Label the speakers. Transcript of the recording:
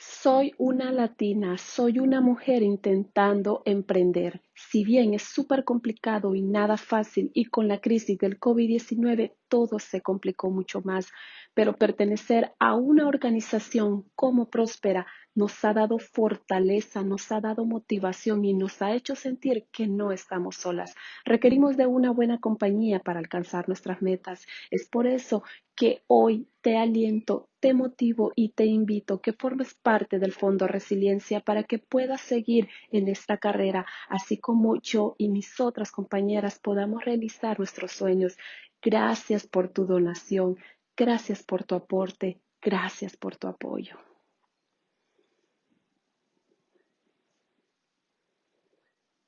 Speaker 1: Soy una latina, soy una mujer intentando emprender. Si bien es súper complicado y nada fácil y con la crisis del COVID-19 todo se complicó mucho más, pero pertenecer a una organización como Próspera nos ha dado fortaleza, nos ha dado motivación y nos ha hecho sentir que no estamos solas. Requerimos de una buena compañía para alcanzar nuestras metas. Es por eso que hoy te aliento, te motivo y te invito que formes parte del Fondo Resiliencia para que puedas seguir en esta carrera, así como yo y mis otras compañeras podamos realizar nuestros sueños. Gracias por tu donación, gracias por tu aporte, gracias por tu apoyo.